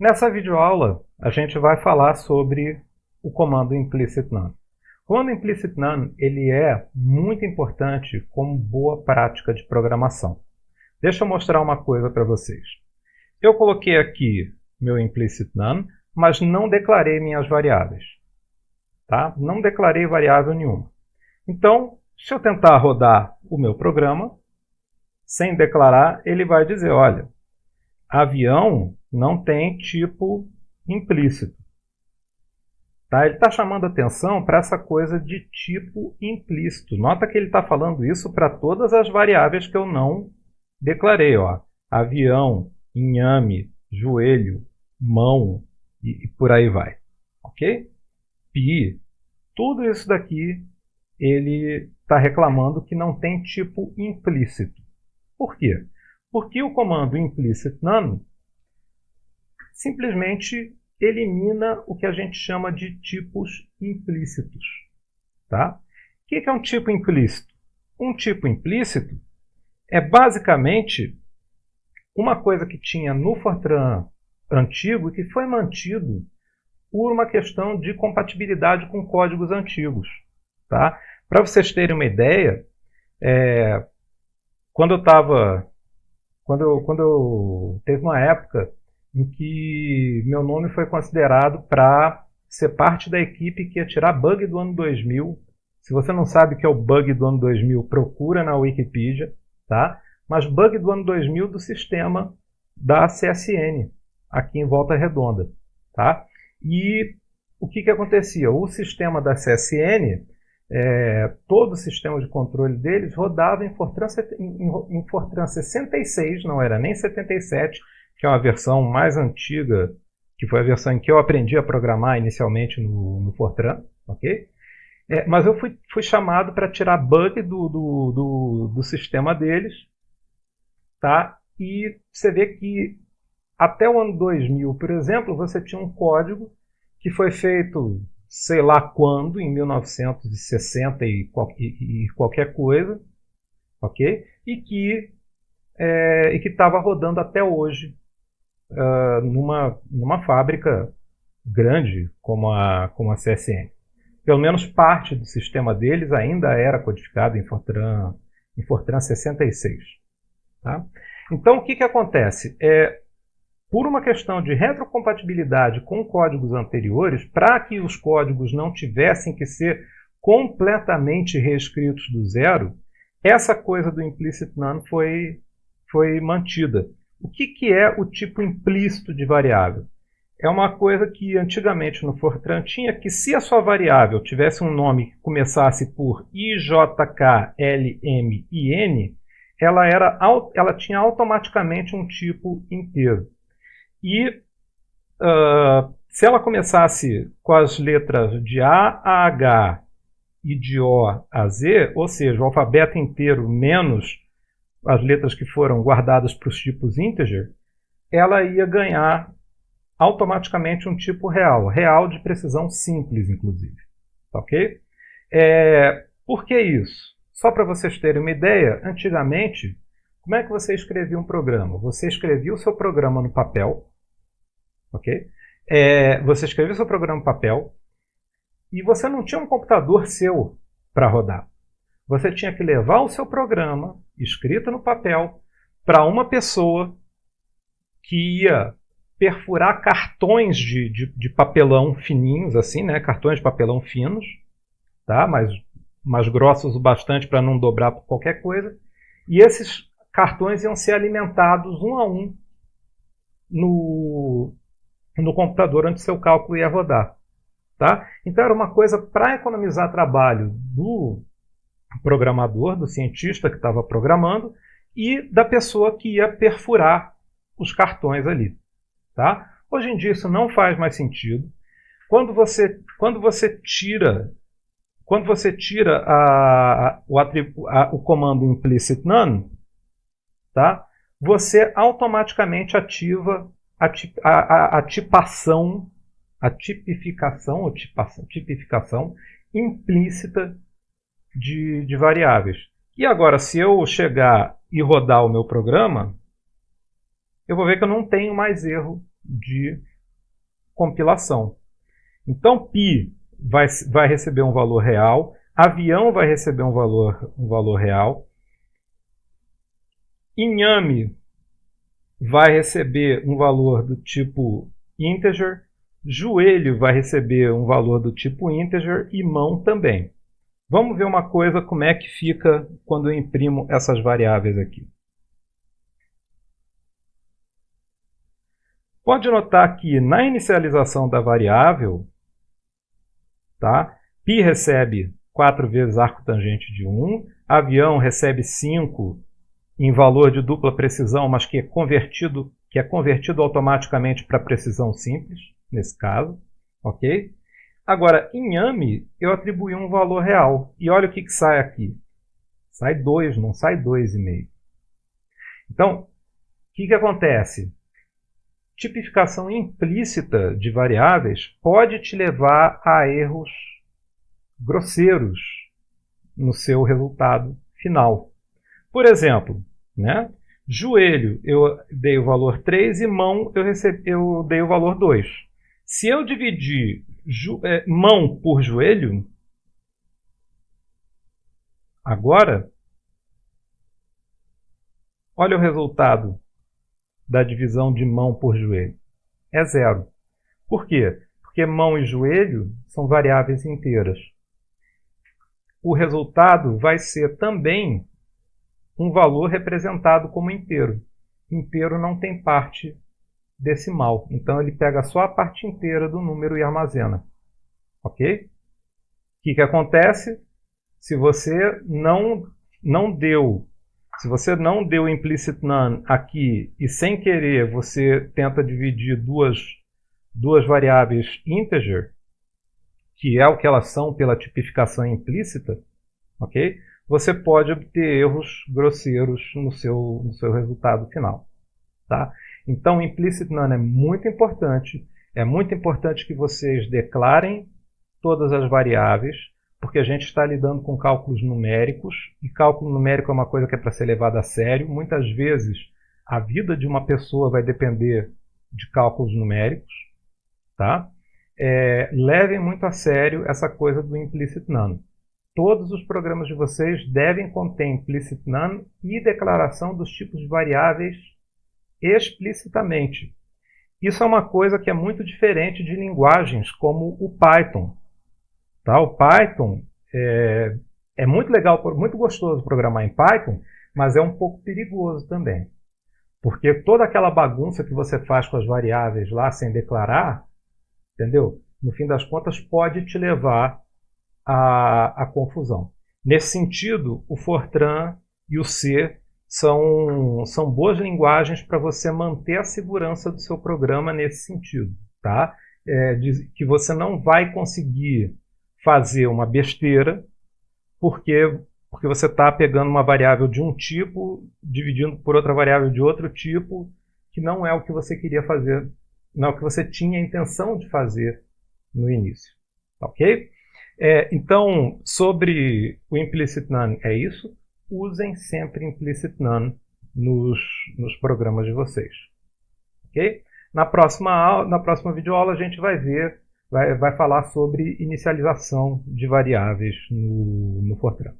Nessa videoaula, a gente vai falar sobre o comando implicit none. O comando implicit none ele é muito importante como boa prática de programação. Deixa eu mostrar uma coisa para vocês. Eu coloquei aqui meu implicit none, mas não declarei minhas variáveis. Tá? Não declarei variável nenhuma. Então, se eu tentar rodar o meu programa, sem declarar, ele vai dizer, olha, avião não tem tipo implícito. Tá? Ele está chamando atenção para essa coisa de tipo implícito. Nota que ele está falando isso para todas as variáveis que eu não declarei. Ó. Avião, inhame, joelho, mão e, e por aí vai. Ok? Pi, tudo isso daqui ele está reclamando que não tem tipo implícito. Por quê? Porque o comando implicit none simplesmente elimina o que a gente chama de tipos implícitos. Tá? O que é um tipo implícito? Um tipo implícito é basicamente uma coisa que tinha no Fortran antigo e que foi mantido por uma questão de compatibilidade com códigos antigos. Tá? Para vocês terem uma ideia, é, quando eu estava. Quando eu, quando eu. Teve uma época em que meu nome foi considerado para ser parte da equipe que ia tirar bug do ano 2000. Se você não sabe o que é o bug do ano 2000, procura na Wikipedia, tá? Mas bug do ano 2000 do sistema da CSN, aqui em Volta Redonda, tá? E o que, que acontecia? O sistema da CSN, é, todo o sistema de controle deles rodava em Fortran, em, em Fortran 66, não era nem 77, que é uma versão mais antiga, que foi a versão em que eu aprendi a programar inicialmente no, no Fortran, ok? É, mas eu fui, fui chamado para tirar bug do, do, do, do, sistema deles, tá? E você vê que até o ano 2000, por exemplo, você tinha um código que foi feito sei lá quando, em 1960 e, qualquer coisa, ok? E que é, estava rodando até hoje uh, numa, numa fábrica grande como a, como a CSN. Pelo menos parte do sistema deles ainda era codificado em Fortran, em Fortran 66. Tá? Então, o que, que acontece? É, por uma questão de retrocompatibilidade com códigos anteriores, para que os códigos não tivessem que ser completamente reescritos do zero, essa coisa do implicit none foi, foi mantida. O que, que é o tipo implícito de variável? É uma coisa que antigamente no Fortran tinha que se a sua variável tivesse um nome que começasse por IJKLMIN, ela, era, ela tinha automaticamente um tipo inteiro. E uh, se ela começasse com as letras de A a H e de O a Z, ou seja, o alfabeto inteiro menos as letras que foram guardadas para os tipos integer, ela ia ganhar automaticamente um tipo real, real de precisão simples, inclusive. Ok? É, por que isso? Só para vocês terem uma ideia, antigamente, como é que você escrevia um programa? Você escrevia o seu programa no papel, ok? É, você escrevia o seu programa no papel e você não tinha um computador seu para rodar. Você tinha que levar o seu programa escrito no papel para uma pessoa que ia perfurar cartões de, de, de, papelão fininhos, assim, né? Cartões de papelão finos, tá? Mas mais grossos o bastante para não dobrar por qualquer coisa. E esses cartões iam ser alimentados um a um no, no computador onde seu cálculo ia rodar. Tá? Então era uma coisa para economizar trabalho do programador, do cientista que estava programando e da pessoa que ia perfurar os cartões ali. Tá? Hoje em dia isso não faz mais sentido. Quando você, quando você tira quando você tira a, a, o, a, o, comando implicit none, tá? você automaticamente ativa a, tipação, a tipificação, ou tipação, tipificação implícita de, de variáveis. E agora, se eu chegar e rodar o meu programa, eu vou ver que eu não tenho mais erro de compilação. Então, pi vai, vai receber um valor real, avião vai receber um valor, um valor real, inhame vai receber um valor do tipo integer, joelho vai receber um valor do tipo integer e mão também. Vamos ver uma coisa, como é que fica quando eu imprimo essas variáveis aqui. Pode notar que na inicialização da variável, tá? π recebe 4 vezes arco tangente de 1, avião recebe 5 em valor de dupla precisão, mas que é convertido, que é convertido automaticamente para precisão simples, nesse caso, ok? Agora, em AMI, eu atribuí um valor real. E olha o que, que sai aqui. Sai 2, não sai 2,5. Então, o que, que acontece? Tipificação implícita de variáveis pode te levar a erros grosseiros no seu resultado final. Por exemplo, né? joelho eu dei o valor 3 e mão eu, recebi, eu dei o valor 2. Se eu dividir é, mão por joelho, agora, olha o resultado da divisão de mão por joelho. É zero. Por quê? Porque mão e joelho são variáveis inteiras. O resultado vai ser também um valor representado como inteiro. Inteiro não tem parte decimal. Então ele pega só a parte inteira do número e armazena. Ok? O que, que acontece? Se você não, não deu, se você não deu implicit none aqui e sem querer você tenta dividir duas, duas variáveis integer, que é o que elas são pela tipificação implícita, ok? Você pode obter erros grosseiros no seu, no seu resultado final. Tá? Então, implicit none é muito importante. É muito importante que vocês declarem todas as variáveis, porque a gente está lidando com cálculos numéricos, e cálculo numérico é uma coisa que é para ser levada a sério. Muitas vezes, a vida de uma pessoa vai depender de cálculos numéricos. Tá? É, levem muito a sério essa coisa do implicit none. Todos os programas de vocês devem conter implicit none e declaração dos tipos de variáveis explicitamente. Isso é uma coisa que é muito diferente de linguagens como o Python. Tá? O Python é, é muito legal, muito gostoso programar em Python, mas é um pouco perigoso também. Porque toda aquela bagunça que você faz com as variáveis lá sem declarar, entendeu? No fim das contas, pode te levar à, à confusão. Nesse sentido, o Fortran e o C são, são boas linguagens para você manter a segurança do seu programa nesse sentido. Tá? É, de, que você não vai conseguir fazer uma besteira porque, porque você está pegando uma variável de um tipo, dividindo por outra variável de outro tipo, que não é o que você queria fazer, não é o que você tinha a intenção de fazer no início. Ok? É, então, sobre o implicit none é isso usem sempre implicit none nos, nos programas de vocês. Ok? Na próxima, na próxima videoaula a gente vai ver, vai, vai falar sobre inicialização de variáveis no, no Fortran.